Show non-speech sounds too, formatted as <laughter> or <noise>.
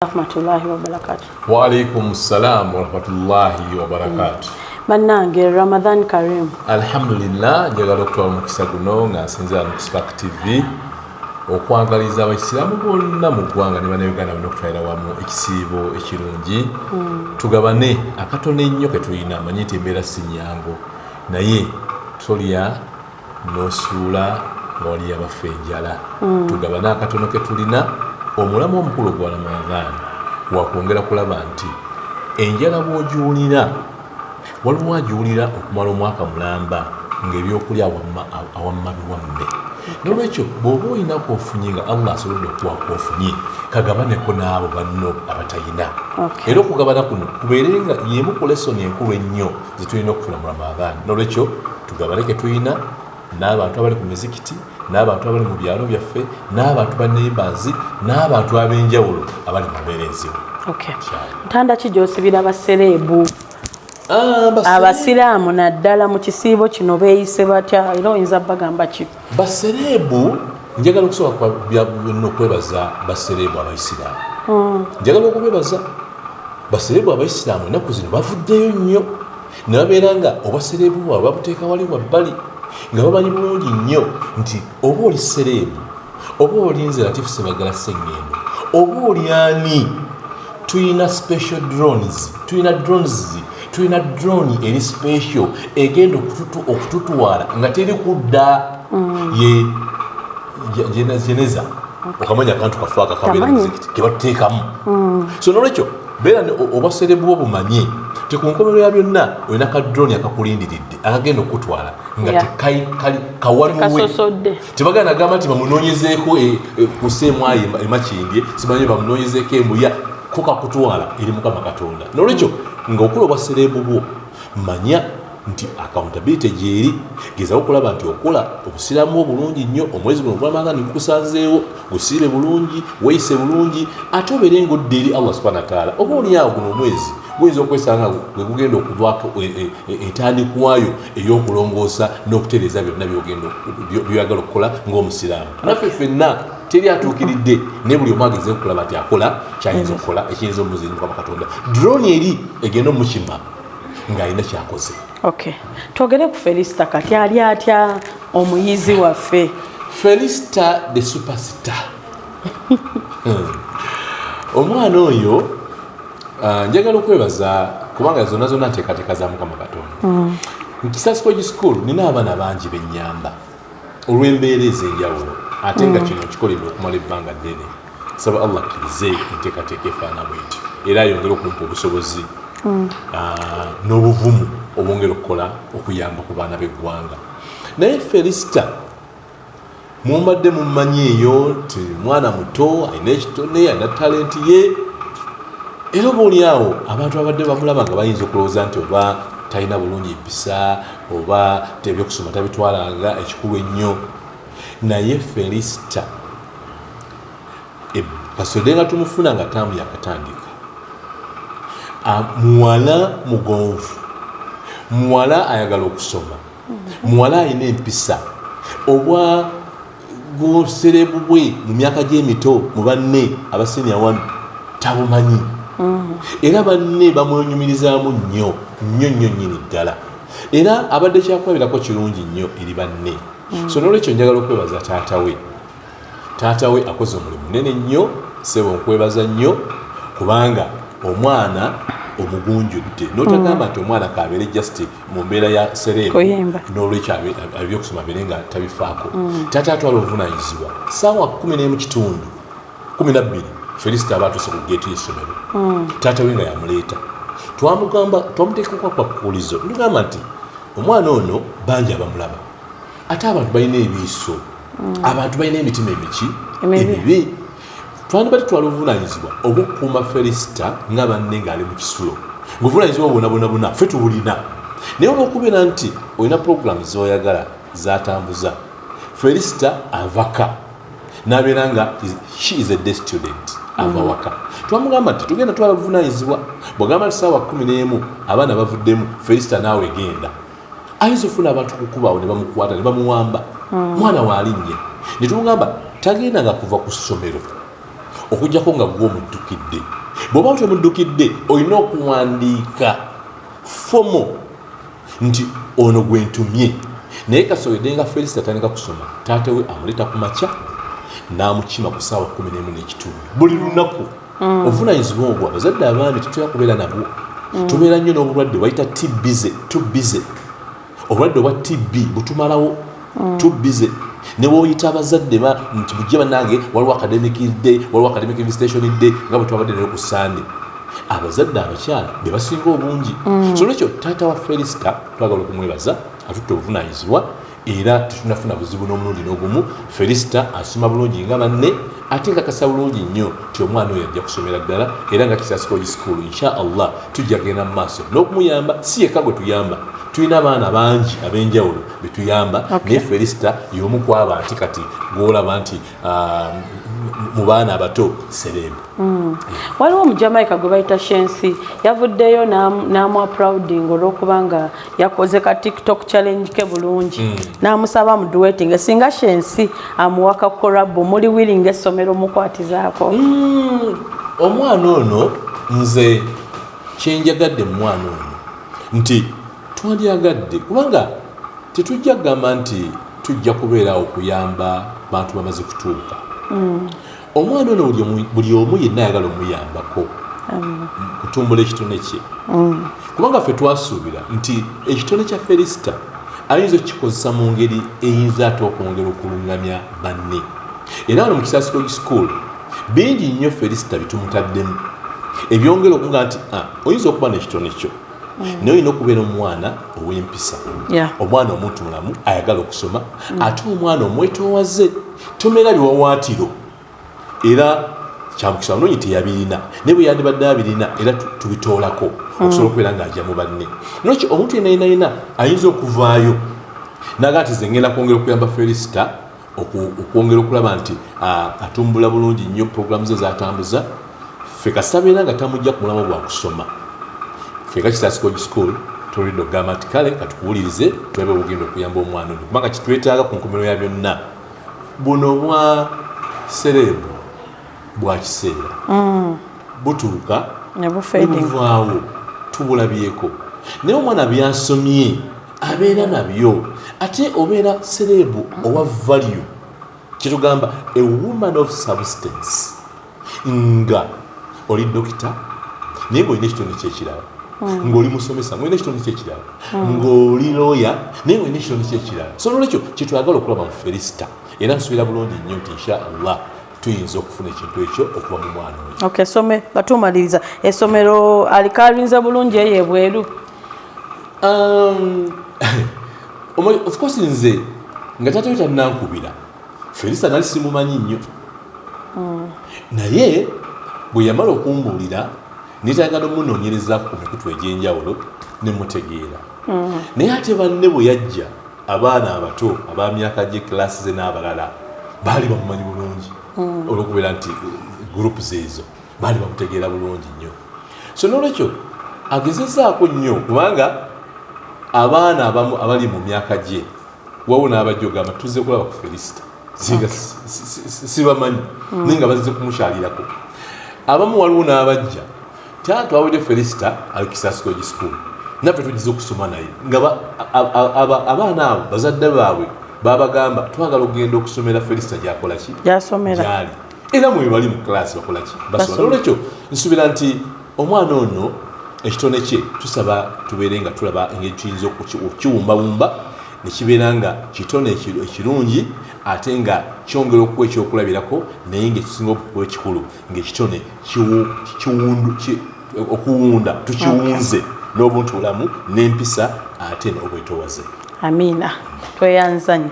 rahmatullahi wabarakatu waalaikum ssalam warahmatullahi wabarakatu bannange ramadan karim alhamdulillah njagala okutwala omukisa guno nga nsinzira mu spark tv okwagaliza abaisiraamu bonna mu ggwanga ne bannayuganda bonna okutwalira wamu ekisiibo ekirungi. Tugabane akatono ennyo ke tulina manyi nti embeera si nyangu. Naye tolya nosuula nga waliyo abafa enjala tugabane akatono ke tulina omulamu omukulu gwa ramadan wakwongera kulaba nti enjala bw'ogiwulira waliwo agiwulira okumala omwaka mulamba ngaebyokulya awamma biwamme. Nolwekyo bw'oba oyinaku ofunye nga allah asobodde okuwaka ofunye kagabaneko n'abo banno abatayina. Era okugabana kuno kubeere nga yemu ku lesoni enkulu ennyo zetulina okufuna mu ramadan nolwekyo tugabane ke tulina n'abantu abali ku mizikiti n'abantu abali mu byalo byaffe n'abantu ba neighbors n'abantu ab'enjawulo abali mu mbeera enzibu okay. ntanda ki gyosibira basereebu Ah, abasiraamu naddala mu kisiibo kino beeyise batya? Era oyinza bagamba ki? Basereebu njagala byonna okwebaza basereebu abaisiraamu njagala okubebaza basereebu abaisiraamu ennaku zino bavuddeyo nnyo. Ne babeera nga obwasereebu bwabwe babuteeka wali wabbali nga bamanyi bulungi nnyo nti oba oli sereebu oba olinze latifu sebagala seŋŋendo oba oli ani tuyina special drones tuyina drones tuyina drone eri special egenda okututwala nga teri kudda ye je- jene- jeneza okamanya akantu kafe akakabeera muzikiti kebatuteekamu so nolwekyo beera ne- o- obwaserebu bwo bumanye ti ku nkomerero ya byonna olina ka drone akakulindiridde akagenda okutwala nga kasosodde tebagenda nagamba nti bamunoonyezeeko e- e- ku seemwayo emakimbye simanyi bamunoonyezeeko embuya ko kakutwala eri mukama katonda. Nolwekyo nga okula obwasereebu bwo manya nti accountability gyeri gezaho okulaba nti okola obusiraamu bwo bulungi nnyo omwezi guno ogwamanga nigukusanzeewo gusiibe bulungi weeyise bulungi ate obeere ngaodda eri allah subhana wataala oba oliawo guno omwezi guyinza okwesanga gwe gugenda okuvako entandikwayo ey'okulongoosa n'okutereeza byonna byoyagala okukola ng'omusiraamu. Naffe ffenna teri atuukiridde naye buli omu agezeho okulaba nti akola kyayinza okukola ekiyinza omuziri mukama katonda. Drone eri egenda omukima ng'alina kyakoze. Okay twogere ku felisita kati ali atya omuyizi waffe? Felista the superstar. <laughs> Hmm. omwana oyo njagala okwebaza kubanga zonna zonna nteekateeka za mukama katonda. Mu kisasi kogi school nina abaana bangi benyamba olw'embeera ez'enjawulo ate nga kino kikolera okumala ebbanga ddene. Saba allah akkirize enteekateeka efaana bweti era ayongere okumpa obusobozi ah, n'obuvumu obwongera okukola okuyamba ku baana b'eggwanga. Naye felisita mumbadde mumanyi eyo nti mwana muto alina ekitone alina talenti ye era oba oli awo abantu abadde bamulaba nga bayinza okulowooza nti oba talina bulungi mpisa oba ebyokusoma tabitwalanga ekikulu ennyo. Naye felisita kasode nga tumufuna nga taamu yakatandika muwala mugonvu. Muwala ayagala okusoma. Muwala alina empisa. Obwa buserebu bwe mu myaka gy'emito mu banne abasenia wanu tabumanyi era banne bamwenyumirizaamu nnyo nnyo nnyo nnyini ddala. Era abadde kyakulabirako kirungi nnyo eri banne. So nolwekyo njagala okwebaza taata we. Taata we akoze omulimu munene nnyo sebo nkwebaza nnyo kubanga omwana omugunjudde. Notagamba nti omwana kabeere just mu mbeera ya Kuyimba. n'olwekyo abe- abe- ebyokusoma bire nga tabifaako. Taata atwala obuvunanyizibwa saawa kumi n'emu kitundu kumi nabbiri felisita aba atuuse ku geeti y'essomero. Taata we nga yamuleeta. Twamugamba twamuteekako kwakkulizo tugamba nti omwana ono bangi abamulaba. Ate abantu balina ebiiso. Abantu balina emitima emiki? Emibi. emibi. Twandiba tutwala obuvunanyizibwa obwokukuuma felisita nga banne ng'ali mu kisulo. Ngaobuvunanyizibwa bwonabonabona ffe tubulina naye olwokubeera nti olina puroguramu zoyagala zatambuza felisita avaka. Nabeera nga she is a day student ava waka twamugamba nti tugenda twala buvunanyizibwa bwagamba nti saawa kumi n'emu abaana bavuddemu felisita naawe genda. Ayinza ofuna abantu kukubawo ne bamukwata ne bamuwamba. Mwana waalinnye ne tumugamba tagendanga kuva ku ssomero okugjako nga gwe omuddukidde. Bw'oba tomuddukidde olina okuwandiika fomo nti ono gwe ntumye. Naye kasoyedde nga felisita atandika kusoma taata we amuleeta ku makya n'amukima ku saawa 11 n'ekitundu. Buli lunaku obuvunanyizibwa ogwo abazadde abaami tutera kubeera nabwo. Tubeera nnyo n'obulwadde wayita tbize tubize obulwadde obwa tb butumalawo. Tubize newoyita abazadde ba nti mujje bannange waliwo academic day waliwo academic invitation day nga bwe twabadde nayo ku sande abazadde abakyala be basinga obungi. So lwekyo taata wa felisita twagala okumwebaza atutte obuvunanyizibwa era tetunafuna buzibu n'omulundi n'ogumu felisita asoma bulungi nga banne ate nkakasa bulungi nnyo ti omwana oyo ajja kusomera ddala era nga kisasikogi sikuulu insha allah tujja kgenda mu maaso. N'okumuyamba si yekka gwe tuyamba tulina abaana bangi ab'enjawulo betuyamba naye felisita y'omu ku abanti kati gwolaba nti ah, mu baana abato serebu waliwo omujamaica gwe bayita shensi yavuddeyo n'amu applauding olw'okuba nga yakoze ka tiktok challenge ke bulungi. N'amusaba muduwetinga singa shensi amuwaka korabu muli willing essomero mukwatizaako. Mm, omwana ono nze kyenjagadde mu mwana ono nti twandyagadde kubanga tetujja kugamba nti tujja kubeera okuyamba bantu bamaze kutuuka omwana ono buli omu- yenna ayagala omuyambako. Kutumbula ekitone kye. Kubanga ffe twasuubira nti ekitone kya felisita ayinza okukikozesa mu ngeri eyinza ate okwongera okulungamya banne. Era wano mu kisaasiro school bingi nnyo felisita bitumutaddemu ebyongera okuga nti ah, oyinza okuba nekitone kyo. Naye olina okubeera omwana ow'empisa. Omwana omuntu mulamu ayagala okusoma ate omwana omwetoowaze tomera biwawaatiro. Era kyamukisa banonyi teyabirina naye bwe yandibadde abirina era tu- tubitoolako okusobola okubeera ng'ajja mu banne. Nokyo omuntu yenayinayina ayinza okuvaayo naga nti ze ngenda kwongera okuyamba felisita okwongera okulaba nti atumbula bulungi nnyo programu ze zatambuza. Ffe kasabeera nga tamujja ku mulamu gwakusoma ffe kakisasikogi school tulidde okugamba nti kale katukuwulirize tulabe obugenda okuyamba omwana ono. Kubanga kitwetaaga ku nkomero ya byonna buno bwa serebu bwa kiseera. Butuuka nebufading nebuvaawo tubulabyeko. Naye omwana byasomye abeera nabyo. Ate obeera serebu owa value kyetugamba a woman of substance nga oli dokita naye ngaolina ekitone kyekirala ng'oli musomesa ngaolina ekitone kyekirala. Ng'oli looya naye ngaolina ekitone kyekirala. So nolwekyo kyetwagala okulaba mu felisita era nsuubira bulungi nnyo nti insha allah tuyinza okufuna ekintu ekyo okuva mu mwana oyo. Okay some batumaliriza. Essomero alikalinze bulungi eyo ebweru? Um, <laughs> of course nze nga tata we tannankubira felisa nali simumanyi nnyo. Naye bwe yamala okumbuulira nitayagala omunoonyereza ku mikutu egyenjawulo nemutegeera naye ate banne bwe yajja abaana abato aba myaka gye kilasi ze n'abalala baali bamumanyi bulungi. Olwokubeera nti gurupu zeezo baali bamutegeera bulungi nnyo. So nolwekyo agezezaako nnyo kubanga abaana abamu abali mu myaka gye wawo n'abajja ogamba tuzze kulaba ku felisita singa si- si- sibamanyi naye nga bazze kumukyalirako. Abamu waliwo n'abajja tatwawedde felisita ali kisasikogi school. Naffe tugize okusoma naye. Nga abaana abo bazadde baabwe babagamba twagala okugenda okusomera felisita gyakola ki? Gyasomera. Gyali. Era mwe bali mu klasi bakolaki Basoma. nolwekyo nsuubira nti omwana ono ekitone kye tusaba tubeere nga tulaba engeri tuyinza okuki- nekibeera nga kitone eki- ekirungi ate nga kyongera okuwa ekyokulabirako naye ngaekisinga okuwa ekikulu. Ngaekitone okuwunda tukiwunze n'obuntu bulamu n'empisa ate n'obwetoowaze. Amiina tweyanzanye